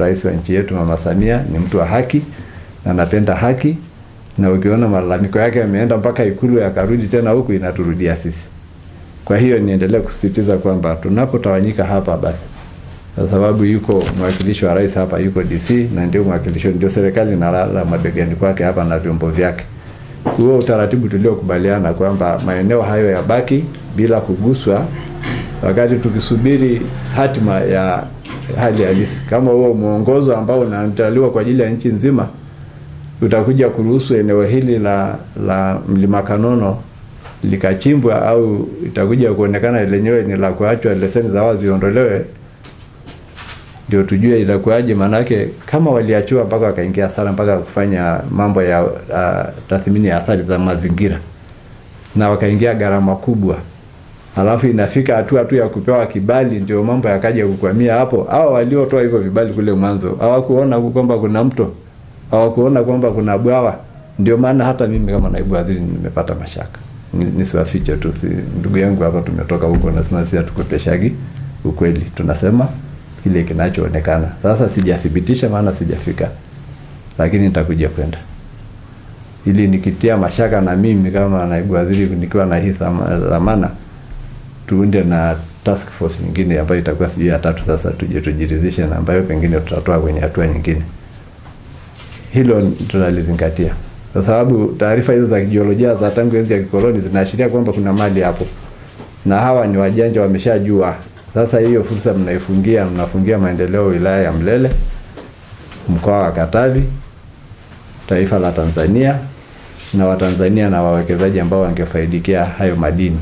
Rais wa nchi yetu Mama Samia ni mtu wa haki na anapenda haki, na ukiona malalamiko yake yameenda mpaka Ikulu yakarudi tena huku, inaturudia sisi. Kwa hiyo niendelee kusisitiza kwamba tunapotawanyika hapa basi, kwa sababu yuko mwakilishi wa rais hapa, yuko DC na ndio mwakilishi, ndio serikali inalala mabegani kwake hapa na vyombo vyake. Huo utaratibu tuliokubaliana kwamba maeneo hayo yabaki bila kuguswa, wakati tukisubiri hatima ya hali halisi. Kama huo mwongozo ambao unaandaliwa kwa ajili ya nchi nzima utakuja kuruhusu eneo hili la la Mlima Kanono likachimbwa au itakuja kuonekana lenyewe ni la kuachwa, leseni za wazi ziondolewe, ndio tujue itakuwaje. Maanake kama waliachiwa mpaka wakaingia hasara mpaka kufanya mambo ya uh, tathmini ya athari za mazingira na wakaingia gharama kubwa, alafu inafika hatua tu ya kupewa kibali, ndio mambo yakaja kukwamia hapo. Hao waliotoa hivyo vibali kule mwanzo hawakuona kwamba kuna mto, hawakuona kwamba kuna bwawa. Ndio maana hata mimi kama naibu waziri nimepata mashaka nisiwafiche tu, si ndugu yangu hapa, tumetoka huko, nasema sisi hatukopeshagi ukweli, tunasema kile kinachoonekana. Sasa sijathibitisha, maana sijafika, lakini nitakuja kwenda ili nikitia mashaka na mimi kama naibu waziri nikiwa na hii dhamana, tuunde na task force nyingine ambayo itakuwa sijui ya tatu. Sasa tuje tujiridhishe, na ambayo pengine tutatoa kwenye hatua nyingine. Hilo tunalizingatia kwa sababu taarifa hizo za kijiolojia za tangu enzi ya kikoloni zinaashiria kwamba kuna mali hapo, na hawa ni wajanja, wameshajua. Sasa hiyo fursa mnaifungia, mnafungia maendeleo wilaya ya Mlele, mkoa wa Katavi, taifa la Tanzania na Watanzania na wawekezaji ambao wangefaidikia hayo madini.